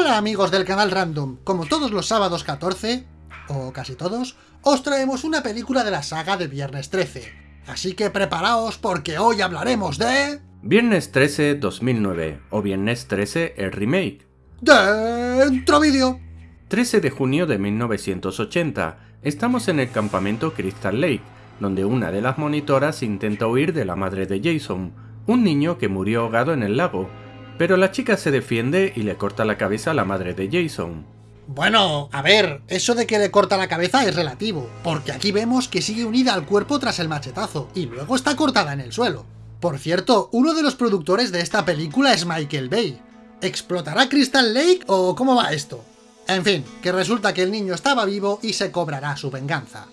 Hola amigos del canal Random, como todos los sábados 14, o casi todos, os traemos una película de la saga de Viernes 13. Así que preparaos porque hoy hablaremos de... Viernes 13 2009 o Viernes 13 el remake. Dentro vídeo. 13 de junio de 1980, estamos en el campamento Crystal Lake, donde una de las monitoras intenta huir de la madre de Jason, un niño que murió ahogado en el lago, pero la chica se defiende y le corta la cabeza a la madre de Jason. Bueno, a ver, eso de que le corta la cabeza es relativo, porque aquí vemos que sigue unida al cuerpo tras el machetazo, y luego está cortada en el suelo. Por cierto, uno de los productores de esta película es Michael Bay. ¿Explotará Crystal Lake o cómo va esto? En fin, que resulta que el niño estaba vivo y se cobrará su venganza.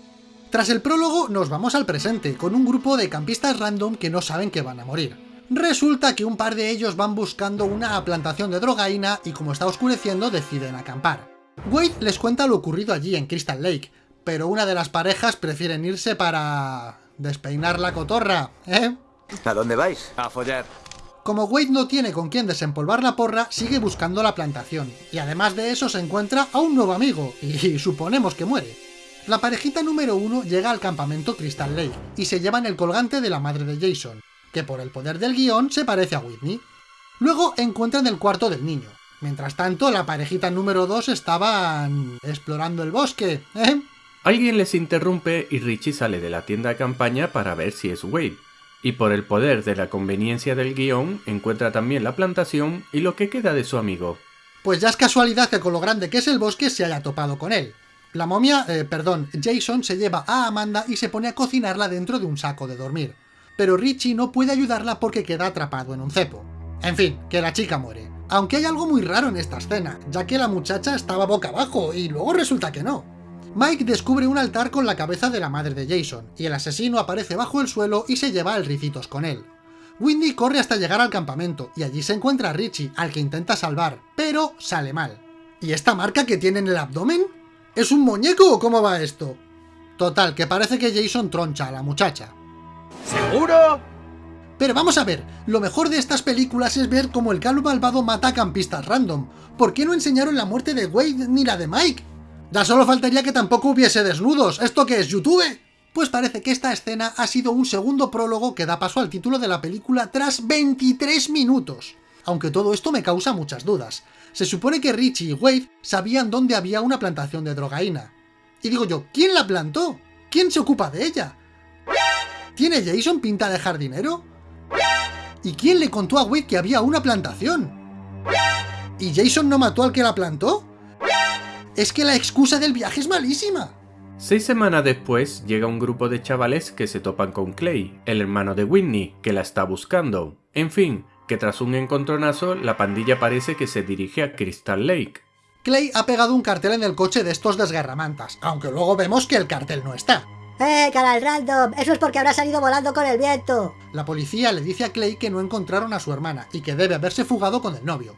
Tras el prólogo nos vamos al presente, con un grupo de campistas random que no saben que van a morir. Resulta que un par de ellos van buscando una plantación de drogaína y como está oscureciendo deciden acampar. Wade les cuenta lo ocurrido allí en Crystal Lake, pero una de las parejas prefieren irse para... despeinar la cotorra, ¿eh? ¿A dónde vais? A follar. Como Wade no tiene con quién desempolvar la porra, sigue buscando la plantación, y además de eso se encuentra a un nuevo amigo, y suponemos que muere. La parejita número uno llega al campamento Crystal Lake, y se llevan el colgante de la madre de Jason, que por el poder del guion se parece a Whitney. Luego encuentran el cuarto del niño. Mientras tanto, la parejita número 2 estaban... explorando el bosque, ¿eh? Alguien les interrumpe y Richie sale de la tienda de campaña para ver si es Wade. Y por el poder de la conveniencia del guion, encuentra también la plantación y lo que queda de su amigo. Pues ya es casualidad que con lo grande que es el bosque se haya topado con él. La momia, eh, perdón, Jason se lleva a Amanda y se pone a cocinarla dentro de un saco de dormir pero Richie no puede ayudarla porque queda atrapado en un cepo. En fin, que la chica muere. Aunque hay algo muy raro en esta escena, ya que la muchacha estaba boca abajo y luego resulta que no. Mike descubre un altar con la cabeza de la madre de Jason, y el asesino aparece bajo el suelo y se lleva el ricitos con él. Windy corre hasta llegar al campamento, y allí se encuentra a Richie, al que intenta salvar, pero sale mal. ¿Y esta marca que tiene en el abdomen? ¿Es un muñeco o cómo va esto? Total, que parece que Jason troncha a la muchacha. ¿Seguro? Pero vamos a ver, lo mejor de estas películas es ver cómo el calvo malvado mata a campistas random. ¿Por qué no enseñaron la muerte de Wade ni la de Mike? Ya solo faltaría que tampoco hubiese desnudos. ¿Esto qué es, YouTube? Pues parece que esta escena ha sido un segundo prólogo que da paso al título de la película tras 23 minutos. Aunque todo esto me causa muchas dudas. Se supone que Richie y Wade sabían dónde había una plantación de drogaína. Y digo yo, ¿quién la plantó? ¿Quién se ocupa de ella? ¿Tiene Jason pinta de jardinero? ¿Y quién le contó a Wade que había una plantación? ¿Y Jason no mató al que la plantó? Es que la excusa del viaje es malísima. Seis semanas después llega un grupo de chavales que se topan con Clay, el hermano de Whitney, que la está buscando. En fin, que tras un encontronazo, la pandilla parece que se dirige a Crystal Lake. Clay ha pegado un cartel en el coche de estos desgarramantas, aunque luego vemos que el cartel no está. ¡Eh, canal random! Eso es porque habrá salido volando con el viento. La policía le dice a Clay que no encontraron a su hermana y que debe haberse fugado con el novio.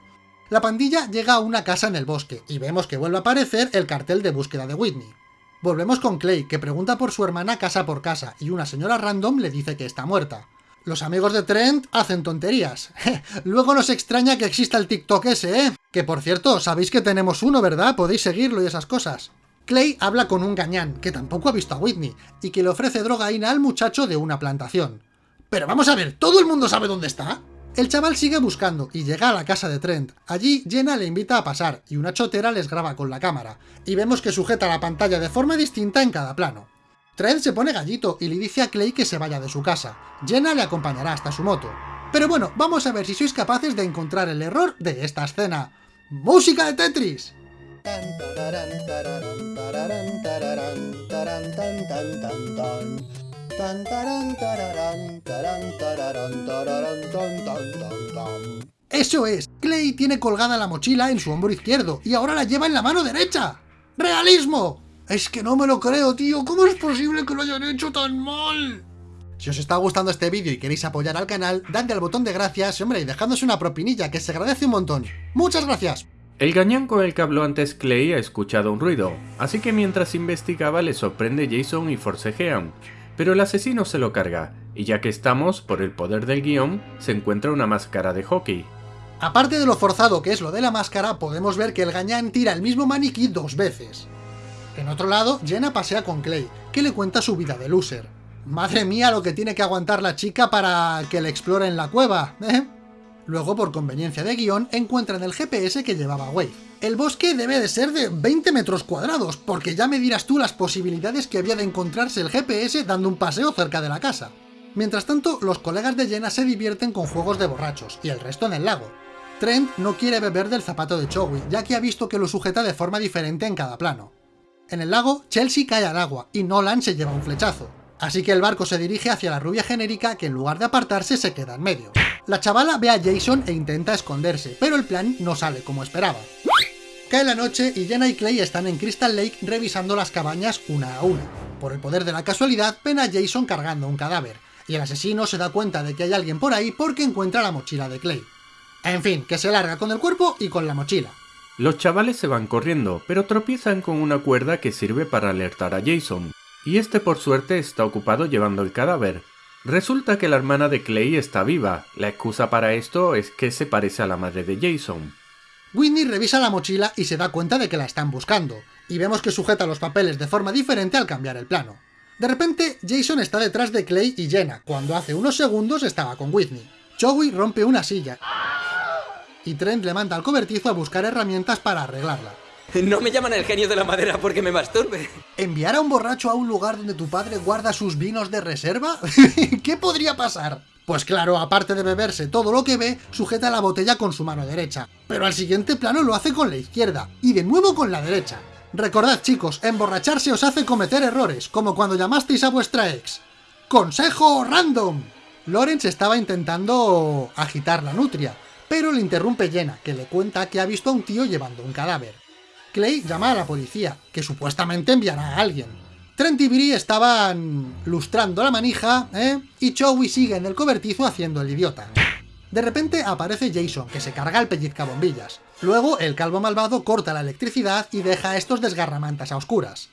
La pandilla llega a una casa en el bosque y vemos que vuelve a aparecer el cartel de búsqueda de Whitney. Volvemos con Clay, que pregunta por su hermana casa por casa y una señora random le dice que está muerta. Los amigos de Trent hacen tonterías. Luego nos extraña que exista el TikTok ese, ¿eh? Que por cierto, sabéis que tenemos uno, ¿verdad? Podéis seguirlo y esas cosas. Clay habla con un gañán, que tampoco ha visto a Whitney, y que le ofrece drogaína al muchacho de una plantación. Pero vamos a ver, ¿todo el mundo sabe dónde está? El chaval sigue buscando y llega a la casa de Trent. Allí, Jenna le invita a pasar y una chotera les graba con la cámara, y vemos que sujeta la pantalla de forma distinta en cada plano. Trent se pone gallito y le dice a Clay que se vaya de su casa. Jenna le acompañará hasta su moto. Pero bueno, vamos a ver si sois capaces de encontrar el error de esta escena. ¡Música de Tetris! ¡Eso es! Clay tiene colgada la mochila en su hombro izquierdo y ahora la lleva en la mano derecha. ¡Realismo! Es que no me lo creo, tío. ¿Cómo es posible que lo hayan hecho tan mal? Si os está gustando este vídeo y queréis apoyar al canal, dadle al botón de gracias, hombre, y dejadnos una propinilla, que se agradece un montón. ¡Muchas gracias! El gañán con el que habló antes Clay ha escuchado un ruido, así que mientras investigaba le sorprende Jason y forcejean, pero el asesino se lo carga, y ya que estamos, por el poder del guion, se encuentra una máscara de hockey. Aparte de lo forzado que es lo de la máscara, podemos ver que el gañán tira el mismo maniquí dos veces. En otro lado, Jenna pasea con Clay, que le cuenta su vida de loser. Madre mía lo que tiene que aguantar la chica para que le explore en la cueva, ¿eh? Luego, por conveniencia de guion, encuentran el GPS que llevaba Wave. El bosque debe de ser de 20 metros cuadrados, porque ya me dirás tú las posibilidades que había de encontrarse el GPS dando un paseo cerca de la casa. Mientras tanto, los colegas de Jenna se divierten con juegos de borrachos, y el resto en el lago. Trent no quiere beber del zapato de Chowi, ya que ha visto que lo sujeta de forma diferente en cada plano. En el lago, Chelsea cae al agua y Nolan se lleva un flechazo. Así que el barco se dirige hacia la rubia genérica que en lugar de apartarse se queda en medio. La chavala ve a Jason e intenta esconderse, pero el plan no sale como esperaba. Cae la noche y Jenna y Clay están en Crystal Lake revisando las cabañas una a una. Por el poder de la casualidad, ven a Jason cargando un cadáver, y el asesino se da cuenta de que hay alguien por ahí porque encuentra la mochila de Clay. En fin, que se larga con el cuerpo y con la mochila. Los chavales se van corriendo, pero tropiezan con una cuerda que sirve para alertar a Jason, y este por suerte está ocupado llevando el cadáver. Resulta que la hermana de Clay está viva, la excusa para esto es que se parece a la madre de Jason. Whitney revisa la mochila y se da cuenta de que la están buscando, y vemos que sujeta los papeles de forma diferente al cambiar el plano. De repente, Jason está detrás de Clay y Jenna, cuando hace unos segundos estaba con Whitney. Joey rompe una silla, y Trent le manda al cobertizo a buscar herramientas para arreglarla. No me llaman el genio de la madera porque me masturbe. ¿Enviar a un borracho a un lugar donde tu padre guarda sus vinos de reserva? ¿Qué podría pasar? Pues claro, aparte de beberse todo lo que ve, sujeta la botella con su mano derecha. Pero al siguiente plano lo hace con la izquierda, y de nuevo con la derecha. Recordad chicos, emborracharse os hace cometer errores, como cuando llamasteis a vuestra ex. ¡Consejo random! Lawrence estaba intentando agitar la nutria, pero le interrumpe Jenna, que le cuenta que ha visto a un tío llevando un cadáver. Clay llama a la policía, que supuestamente enviará a alguien. Trent y Bree estaban lustrando la manija, ¿eh? y Chowi sigue en el cobertizo haciendo el idiota. De repente aparece Jason, que se carga el pellizcabombillas. Luego, el calvo malvado corta la electricidad y deja estos desgarramantas a oscuras.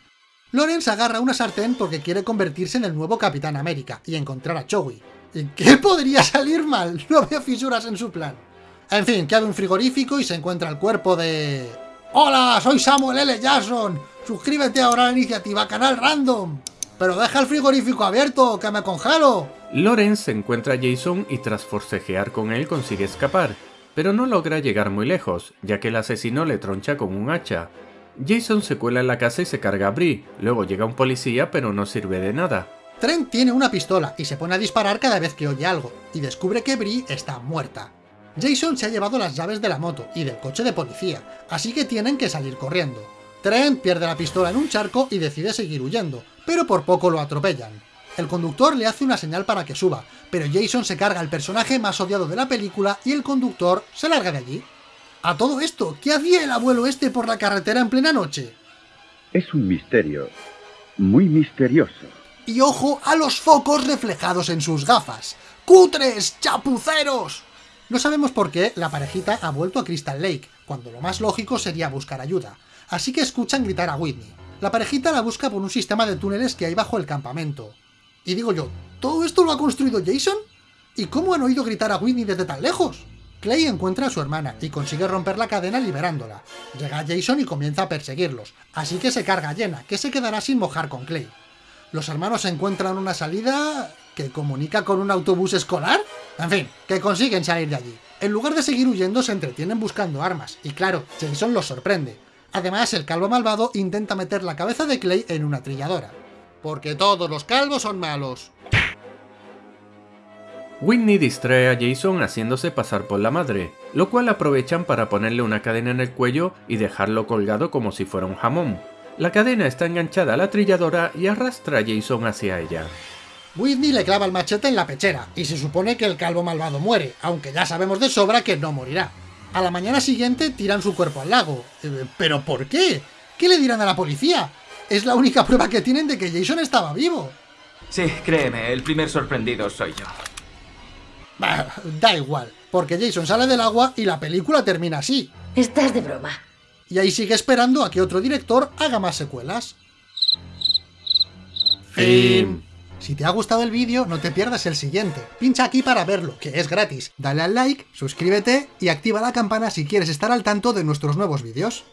Lawrence agarra una sartén porque quiere convertirse en el nuevo Capitán América y encontrar a Chowi. ¿Y qué podría salir mal? No veo fisuras en su plan. En fin, que abre un frigorífico y se encuentra el cuerpo de... ¡Hola! Soy Samuel L. Jackson. Suscríbete ahora a la iniciativa Canal Random. Pero deja el frigorífico abierto, que me congelo. Lawrence encuentra a Jason y tras forcejear con él consigue escapar, pero no logra llegar muy lejos, ya que el asesino le troncha con un hacha. Jason se cuela en la casa y se carga a Brie, luego llega un policía pero no sirve de nada. Trent tiene una pistola y se pone a disparar cada vez que oye algo, y descubre que Brie está muerta. Jason se ha llevado las llaves de la moto y del coche de policía, así que tienen que salir corriendo. Trent pierde la pistola en un charco y decide seguir huyendo, pero por poco lo atropellan. El conductor le hace una señal para que suba, pero Jason se carga al personaje más odiado de la película y el conductor se larga de allí. A todo esto, ¿qué hacía el abuelo este por la carretera en plena noche? Es un misterio, muy misterioso. Y ojo a los focos reflejados en sus gafas. ¡Cutres! ¡Chapuceros! No sabemos por qué la parejita ha vuelto a Crystal Lake, cuando lo más lógico sería buscar ayuda, así que escuchan gritar a Whitney. La parejita la busca por un sistema de túneles que hay bajo el campamento. Y digo yo, ¿todo esto lo ha construido Jason? ¿Y cómo han oído gritar a Whitney desde tan lejos? Clay encuentra a su hermana y consigue romper la cadena liberándola. Llega Jason y comienza a perseguirlos, así que se carga a Jenna, que se quedará sin mojar con Clay. Los hermanos encuentran una salida que comunica con un autobús escolar. En fin, que consiguen salir de allí. En lugar de seguir huyendo, se entretienen buscando armas, y claro, Jason los sorprende. Además, el calvo malvado intenta meter la cabeza de Clay en una trilladora. Porque todos los calvos son malos. Whitney distrae a Jason haciéndose pasar por la madre, lo cual aprovechan para ponerle una cadena en el cuello y dejarlo colgado como si fuera un jamón. La cadena está enganchada a la trilladora y arrastra a Jason hacia ella. Whitney le clava el machete en la pechera, y se supone que el calvo malvado muere, aunque ya sabemos de sobra que no morirá. A la mañana siguiente tiran su cuerpo al lago. Eh, ¿Pero por qué? ¿Qué le dirán a la policía? Es la única prueba que tienen de que Jason estaba vivo. Sí, créeme, el primer sorprendido soy yo. Bah, da igual, porque Jason sale del agua y la película termina así. Estás de broma. Y ahí sigue esperando a que otro director haga más secuelas. Fin. Si te ha gustado el vídeo, no te pierdas el siguiente. Pincha aquí para verlo, que es gratis. Dale al like, suscríbete y activa la campana si quieres estar al tanto de nuestros nuevos vídeos.